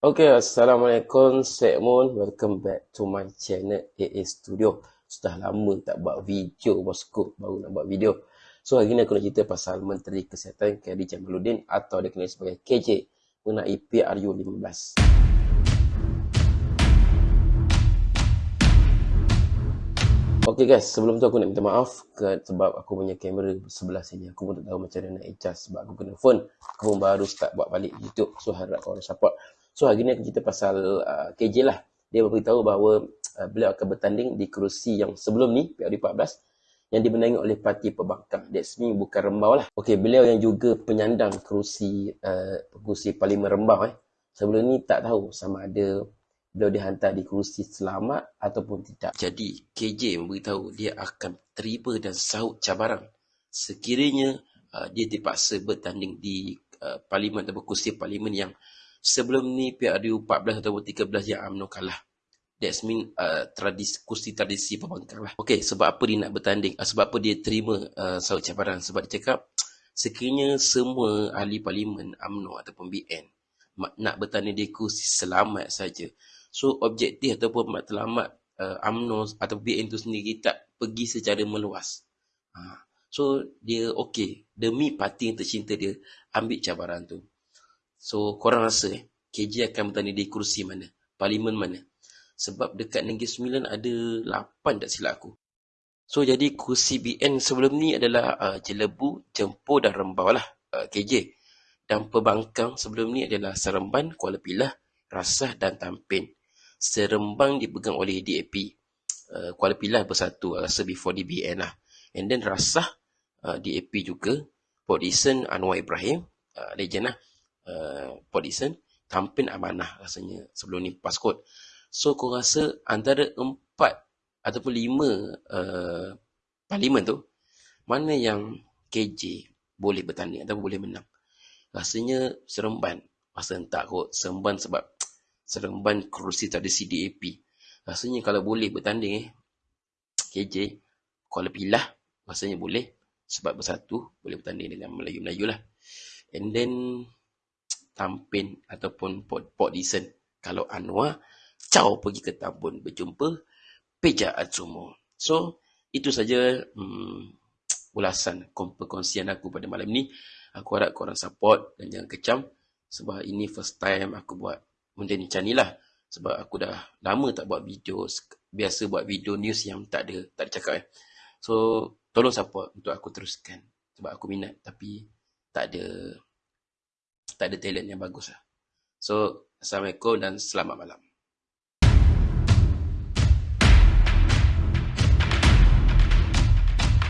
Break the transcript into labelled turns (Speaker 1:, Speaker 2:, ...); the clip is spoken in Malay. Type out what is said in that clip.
Speaker 1: Okay, Assalamualaikum, Sekmon. Welcome back to my channel AA Studio. Sudah lama tak buat video, bosku. Baru nak buat video. So, hari ni aku nak cerita pasal Menteri Kesihatan KD Jamaluddin atau dikenali sebagai KJ mengenai PRU 15. Okay guys, sebelum tu aku nak minta maaf ke, sebab aku punya kamera sebelah sini. Aku pun tak tahu macam mana nak adjust sebab aku kena phone. Aku pun baru start buat balik YouTube. So harap korang support. So hari ni aku cerita pasal uh, KJ lah. Dia beritahu bahawa uh, beliau akan bertanding di kerusi yang sebelum ni, PRD 14 yang dimenangi oleh parti pembangkang. That's me bukan rembau lah. Okay, beliau yang juga penyandang kerusi uh, kerusi parlimen rembau eh. Sebelum ni tak tahu sama ada beliau dihantar di kerusi selamat ataupun tidak. Jadi, KJ memberitahu dia akan terima dan sahut cabaran sekiranya uh, dia dipaksa bertanding di uh, parlimen atau kerusi parlimen yang sebelum ni PRU 14 ataupun 13 yang UMNO kalah. That's mean uh, tradisi, kursi tradisi pembangkang lah. Okay, sebab apa dia nak bertanding? Uh, sebab apa dia terima uh, sahut cabaran? Sebab dia cakap, sekiranya semua ahli parlimen UMNO ataupun BN nak bertanding di kursi selamat saja, So objektif ataupun matlamat uh, UMNO atau BN itu sendiri tak pergi secara meluas. Ha. So dia okey demi parti yang tercinta dia ambil cabaran tu. So korang rasa eh KJ akan bertanding di kursi mana? Parlimen mana? Sebab dekat Negeri Sembilan ada 8 tak silap aku. So jadi kursi BN sebelum ni adalah uh, Jelebu, Jempo dan Rembau lah uh, KJ. Dan pembangkang sebelum ni adalah Seremban, Kuala Pilah, Rasah dan Tampin. Serembang dipegang oleh DAP. Uh, Kuala Pilah bersatu rasa before DBN lah. And then Rasah uh, DAP juga. Port Dickson Anwar Ibrahim. Uh, legend lah. Uh, Port Dickson. Tampin Amanah rasanya sebelum ni paskot. So kau rasa antara empat ataupun lima uh, parlimen tu. Mana yang KJ boleh bertanding atau boleh menang. Rasanya Seremban. Rasa entah kot. Seremban sebab Seremban kerusi tradisi DAP. Rasanya kalau boleh bertanding eh, KJ, Kuala Pilah, rasanya boleh. Sebab bersatu, boleh bertanding dengan Melayu-Melayu lah. And then, Tampin ataupun Port, Port Dison. Kalau Anwar, caw pergi ke Tambun berjumpa Peja Atsumo. So, itu saja hmm, ulasan perkongsian aku pada malam ni. Aku harap korang support dan jangan kecam. Sebab ini first time aku buat benda ni macam ni lah. Sebab aku dah lama tak buat video. Biasa buat video news yang tak ada, tak ada cakap eh. So, tolong support untuk aku teruskan. Sebab aku minat tapi tak ada tak ada talent yang bagus lah. So, Assalamualaikum dan selamat malam.